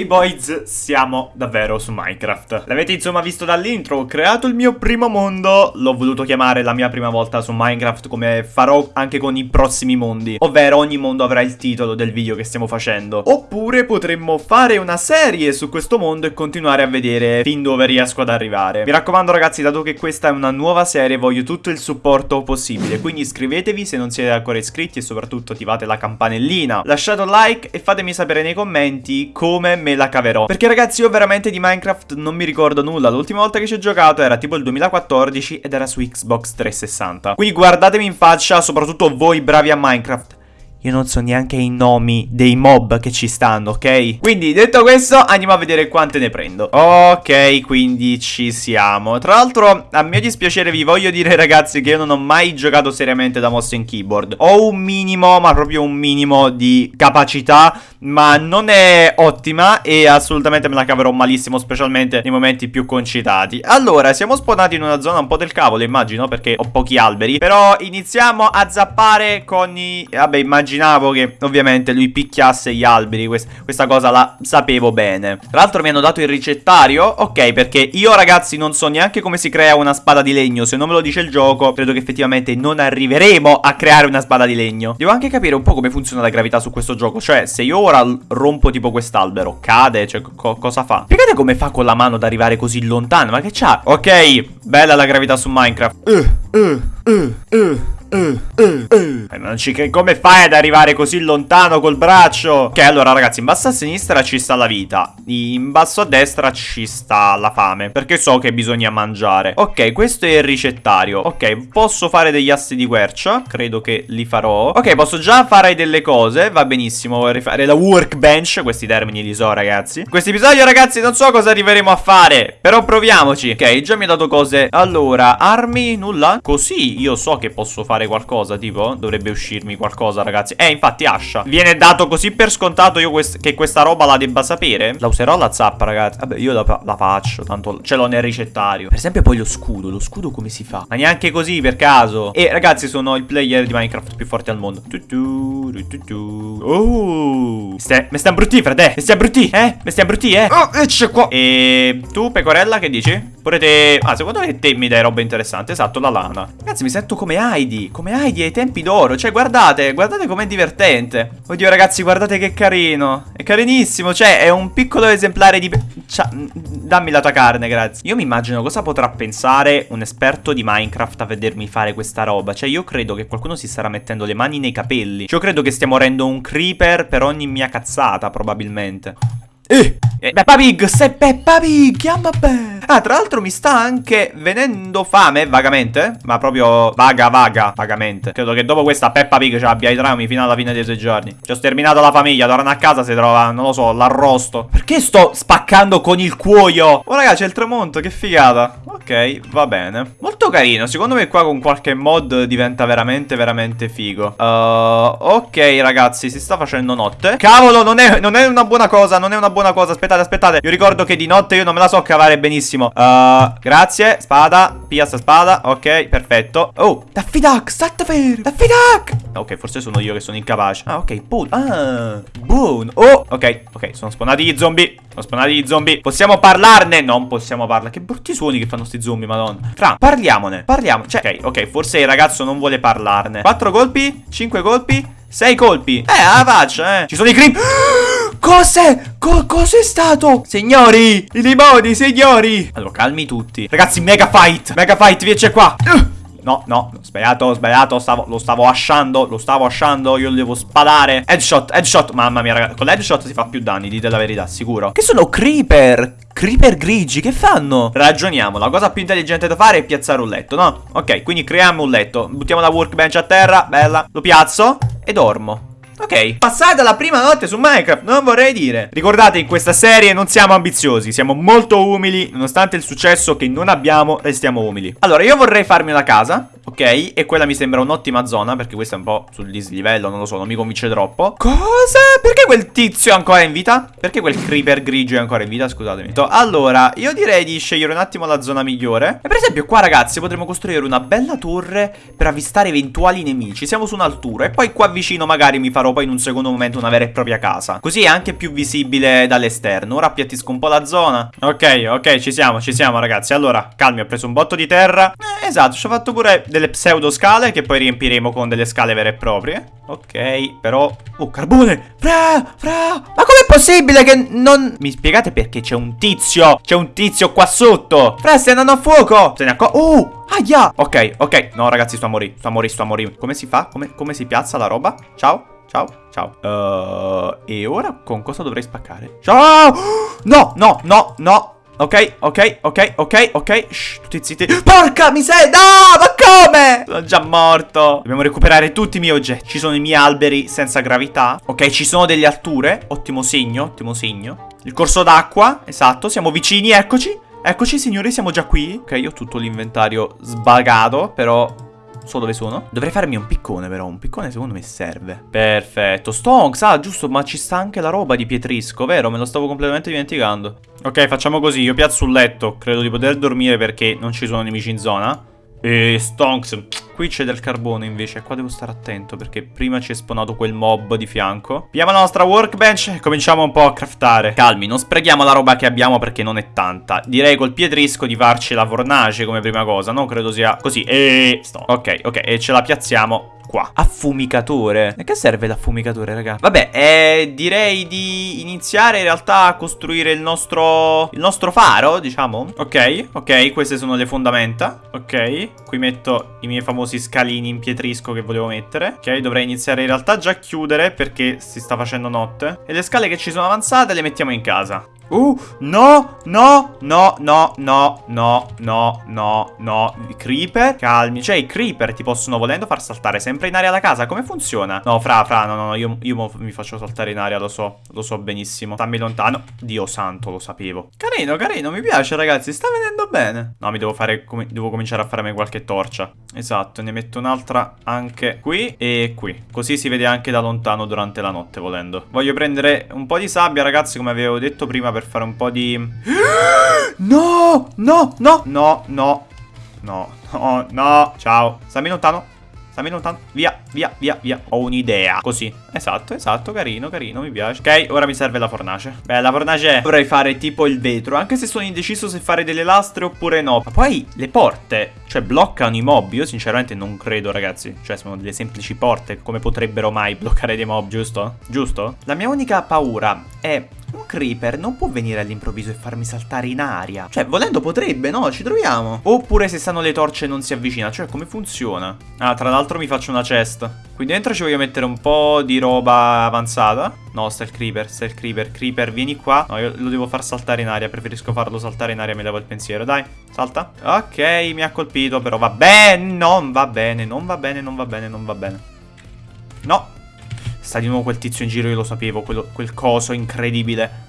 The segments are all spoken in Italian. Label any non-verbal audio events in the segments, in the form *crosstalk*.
Ehi hey boys, siamo davvero su Minecraft. L'avete insomma visto dall'intro, ho creato il mio primo mondo. L'ho voluto chiamare la mia prima volta su Minecraft come farò anche con i prossimi mondi Ovvero ogni mondo avrà il titolo del video che stiamo facendo. Oppure potremmo fare una serie su questo mondo e continuare a vedere fin dove riesco ad arrivare. Mi raccomando ragazzi, dato che questa è una nuova serie voglio tutto il supporto possibile. Quindi iscrivetevi se non siete ancora iscritti e soprattutto attivate la campanellina. Lasciate un like e fatemi sapere nei commenti come me la caverò. Perché ragazzi io veramente di Minecraft non mi ricordo nulla. L'ultima volta che ci ho giocato era tipo il 2014 ed era su Xbox 360 Quindi guardatemi in faccia, soprattutto voi bravi a Minecraft io non so neanche i nomi dei mob che ci stanno, ok? Quindi, detto questo, andiamo a vedere quante ne prendo. Ok, quindi ci siamo. Tra l'altro, a mio dispiacere vi voglio dire, ragazzi, che io non ho mai giocato seriamente da mouse in keyboard. Ho un minimo, ma proprio un minimo di capacità, ma non è ottima e assolutamente me la caverò malissimo, specialmente nei momenti più concitati. Allora, siamo spawnati in una zona un po' del cavolo, immagino, perché ho pochi alberi. Però iniziamo a zappare con i... Vabbè, immagino immaginavo che ovviamente lui picchiasse gli alberi Quest Questa cosa la sapevo bene. Tra l'altro mi hanno dato il ricettario? Ok perché io ragazzi non so neanche come si crea una spada di legno. Se non me lo dice il gioco Credo che effettivamente non arriveremo a creare una spada di legno. Devo anche capire un po' come funziona la gravità su questo gioco. Cioè se io ora rompo tipo quest'albero Cade? Cioè co cosa fa? Spiegate come fa con la mano ad arrivare così lontano? Ma che c'ha? Ok Bella la gravità su Minecraft. Uh, uh, uh, uh. Uh, uh, uh. Non ci che come fai ad arrivare così lontano col braccio? Ok, allora ragazzi, in basso a sinistra ci sta la vita. In basso a destra ci sta la fame. Perché so che bisogna mangiare. Ok, questo è il ricettario. Ok, posso fare degli assi di quercia. Credo che li farò. Ok, posso già fare delle cose. Va benissimo. Rifare la workbench. Questi termini li so, ragazzi. In questo episodio, ragazzi, non so cosa arriveremo a fare. Però proviamoci. Ok, già mi ha dato cose. Allora, armi, nulla. Così io so che posso fare fare qualcosa, tipo? Dovrebbe uscirmi qualcosa, ragazzi. Eh, infatti, Ascia. Viene dato così per scontato io quest che questa roba la debba sapere? La userò la zappa, ragazzi. Vabbè, io la, la faccio, tanto ce l'ho nel ricettario. Per esempio, poi lo scudo. Lo scudo come si fa? Ma neanche così, per caso. E, ragazzi, sono il player di Minecraft più forte al mondo. Oh. Mi stai imbruttì, frate. Mi stai imbruttì, eh? Mi stai imbruttì, eh? Oh, ecce qua. E tu, pecorella, che dici? Pure te... Ah, secondo me te mi dai roba interessante. Esatto, la lana. Ragazzi, mi sento come Heidi come Heidi ai tempi d'oro. Cioè, guardate, guardate com'è divertente. Oddio, ragazzi, guardate che carino. È carinissimo. Cioè, è un piccolo esemplare di... Cioè, dammi la tua carne, grazie. Io mi immagino cosa potrà pensare un esperto di Minecraft a vedermi fare questa roba. Cioè, io credo che qualcuno si starà mettendo le mani nei capelli. Cioè, io credo che stiamo morendo un creeper per ogni mia cazzata, probabilmente. Eh! eh Peppa Pig, sei Peppa Pig, chiama beh. Ah, tra l'altro mi sta anche venendo fame, vagamente. Ma proprio vaga, vaga, vagamente. Credo che dopo questa Peppa Pig ci abbia i traumi fino alla fine dei suoi giorni. Ci ho sterminato la famiglia, torna a casa si trova, non lo so, l'arrosto. Perché sto spaccando con il cuoio? Oh, raga, c'è il tramonto, che figata. Ok, va bene. Molto carino, secondo me qua con qualche mod diventa veramente, veramente figo. Uh, ok, ragazzi, si sta facendo notte. Cavolo, non è, non è una buona cosa, non è una buona cosa. Aspettate, aspettate. Io ricordo che di notte io non me la so cavare benissimo. Uh, Grazie. Spada. Pia sta spada. Ok perfetto. Oh fermo Daffy Duck Ok forse sono io che sono incapace. Ah ok Boon Ah Boon. Oh Ok Ok sono spawnati gli zombie. Sono spawnati gli zombie. Possiamo parlarne? Non possiamo parlare Che brutti suoni che fanno sti zombie madonna. Fra Parliamone. Parliamo Cioè Ok ok Forse il ragazzo non vuole parlarne. 4 colpi? 5 colpi? 6 colpi? Eh alla faccia eh. Ci sono i creep *gasps* Cos'è? Co cos'è stato? Signori! I limoni, signori! Allora, calmi tutti. Ragazzi, mega fight! Mega fight, vieni qua. No, no, sbagliato, sbagliato stavo, Lo stavo asciando, lo stavo asciando Io lo devo spadare. Headshot, headshot Mamma mia, ragazzi Con l'headshot si fa più danni, dite la verità, sicuro. Che sono creeper Creeper grigi, che fanno? Ragioniamo, la cosa più intelligente da fare è piazzare un letto, no? Ok, quindi creiamo un letto Buttiamo la workbench a terra, bella Lo piazzo e dormo Ok, passata la prima notte su Minecraft, non vorrei dire. Ricordate, in questa serie non siamo ambiziosi Siamo molto umili, nonostante il successo che non abbiamo, restiamo umili. Allora, io vorrei farmi una casa Ok, e quella mi sembra un'ottima zona, perché questa è un po' sul dislivello, non lo so, non mi convince troppo. Cosa? Perché quel tizio è ancora in vita? Perché quel creeper grigio è ancora in vita? Scusatemi. Allora, io direi di scegliere un attimo la zona migliore. E per esempio qua, ragazzi, potremmo costruire una bella torre per avvistare eventuali nemici. Siamo su un'altura e poi qua vicino magari mi farò poi in un secondo momento una vera e propria casa. Così è anche più visibile dall'esterno. Ora appiattisco un po' la zona. Ok, ok, ci siamo, ci siamo, ragazzi. Allora, calmi, ho preso un botto di terra. Eh, esatto, ci ho fatto pure delle pseudo scale che poi riempiremo con delle scale vere e proprie. Ok, però... Oh, carbone! Fra, fra! Ma com'è possibile che non... Mi spiegate perché c'è un tizio? C'è un tizio qua sotto! Fra, stai andando a fuoco! Se ne accorge... Oh! Aia! Ok, ok. No, ragazzi, sto a morire. Sto a morire, sto a morire. Come si fa? Come, come si piazza la roba? Ciao? Ciao, ciao. Uh, e ora con cosa dovrei spaccare? Ciao! *gasps* No, no, no, no. Ok, ok, ok, ok, ok. Shh, tutti zitti. Porca miseria! No, ma come? Sono già morto. Dobbiamo recuperare tutti i miei oggetti. Ci sono i miei alberi senza gravità. Ok, ci sono delle alture. Ottimo segno, ottimo segno. Il corso d'acqua, esatto, siamo vicini, eccoci. Eccoci signori, siamo già qui. Ok, ho tutto l'inventario sbagato, però So dove sono? Dovrei farmi un piccone però, un piccone secondo me serve. Perfetto, Stonks, ah giusto, ma ci sta anche la roba di Pietrisco, vero? Me lo stavo completamente dimenticando. Ok, facciamo così, io piazzo un letto, credo di poter dormire perché non ci sono nemici in zona e Stonks Qui c'è del carbone invece Qua devo stare attento perché prima ci è spawnato quel mob di fianco. Piamo la nostra workbench e cominciamo un po' a craftare. Calmi, non sprechiamo la roba che abbiamo perché non è tanta. Direi col pietrisco di farci la fornace come prima cosa No, credo sia così. E... Sto. Ok, ok, e ce la piazziamo qua. Affumicatore E che serve l'affumicatore, raga? Vabbè, eh, direi di iniziare in realtà a costruire il nostro Il nostro faro, diciamo. Ok, ok, queste sono le fondamenta. Ok, qui metto i miei famosi scalini in pietrisco che volevo mettere. Ok, dovrei iniziare in realtà già a chiudere perché si sta facendo notte. E le scale che ci sono avanzate le mettiamo in casa. Uh, no, no, no, no, no, no, no, no, no. Creeper, calmi. Cioè i creeper ti possono volendo far saltare sempre in aria la casa Come funziona? No, fra, fra, no, no, no Io, io mi faccio saltare in aria, lo so Lo so benissimo. Stammi lontano. Dio santo, lo sapevo. Carino, carino, mi piace ragazzi Sta venendo bene. No, mi devo fare, com devo cominciare a farmi qualche torcia. Esatto, ne metto un'altra anche qui e qui. Così si vede anche da lontano durante la notte volendo. Voglio prendere un po' di sabbia ragazzi come avevo detto prima per fare un po' di... No, *gasps* no, no, no, no, no, no, no, ciao. Stammi lontano Stammi lontano Via, via, via, via. Ho un'idea. Così. Esatto, esatto Carino, carino Mi piace. Ok, ora mi serve la fornace. Beh, la fornace Dovrei fare tipo il vetro Anche se sono indeciso se fare delle lastre oppure no. Ma poi le porte Cioè, bloccano i mob. Io sinceramente non credo, ragazzi. Cioè, sono delle semplici porte. Come potrebbero mai bloccare dei mob, giusto? Giusto? La mia unica paura è un creeper non può venire all'improvviso e farmi saltare in aria. Cioè, volendo potrebbe, no? Ci troviamo. Oppure se stanno le torce non si avvicina. Cioè, come funziona? Ah, tra l'altro mi faccio una chest. Qui dentro ci voglio mettere un po' di roba avanzata. No, sta il creeper, sta il creeper. Creeper, vieni qua. No, io lo devo far saltare in aria. Preferisco farlo saltare in aria, mi levo il pensiero. Dai, salta. Ok, mi ha colpito, però va bene. Non va bene, non va bene, non va bene, non va bene. No, Sta di nuovo quel tizio in giro, io lo sapevo, quello, quel coso incredibile.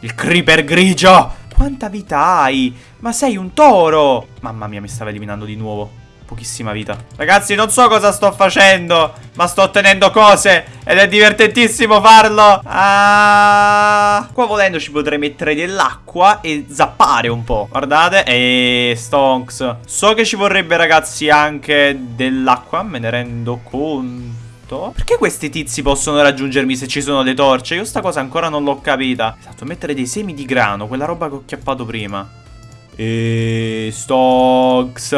Il creeper grigio! Quanta vita hai? Ma sei un toro! Mamma mia, mi stava eliminando di nuovo. Pochissima vita. Ragazzi, non so cosa sto facendo, ma sto ottenendo cose ed è divertentissimo farlo. Ah, qua volendo ci potrei mettere dell'acqua e zappare un po'. Guardate, e stonks. So che ci vorrebbe, ragazzi, anche dell'acqua, me ne rendo conto fatto? Perché questi tizi possono raggiungermi se ci sono le torce? Io sta cosa ancora non l'ho capita. Esatto, mettere dei semi di grano, quella roba che ho chiappato prima. E... Stocks.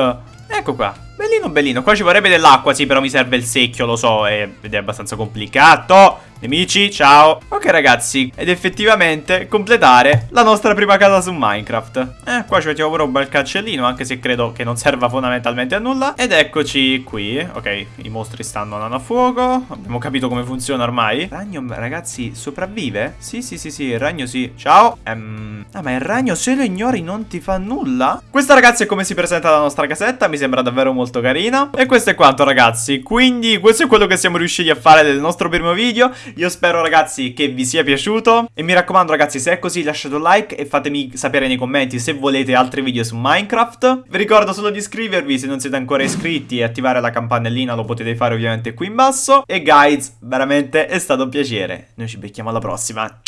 Ecco qua. Bellino, bellino. Qua ci vorrebbe dell'acqua, sì, però mi serve il secchio, lo so, ed è abbastanza complicato. Nemici, ciao. Ok ragazzi, ed effettivamente completare la nostra prima casa su Minecraft. Eh, qua ci mettiamo pure un bel cancellino Anche se credo che non serva fondamentalmente a nulla. Ed eccoci qui. Ok, i mostri stanno andando a fuoco. Abbiamo capito come funziona ormai. Ragno, ragazzi, sopravvive? Sì, sì, sì, sì, il ragno sì. Ciao. Ehm... Ah, ma il ragno se lo ignori non ti fa nulla? Questa ragazzi è come si presenta la nostra casetta Mi sembra davvero molto carina E questo è quanto ragazzi Quindi questo è quello che siamo riusciti a fare nel nostro primo video Io spero ragazzi che vi sia piaciuto e mi raccomando ragazzi se è così lasciate un like e fatemi sapere nei commenti se volete altri video su Minecraft. Vi ricordo solo di iscrivervi se non siete ancora iscritti e attivare la campanellina lo potete fare ovviamente qui in basso. E guys, veramente è stato un piacere. Noi ci becchiamo alla prossima.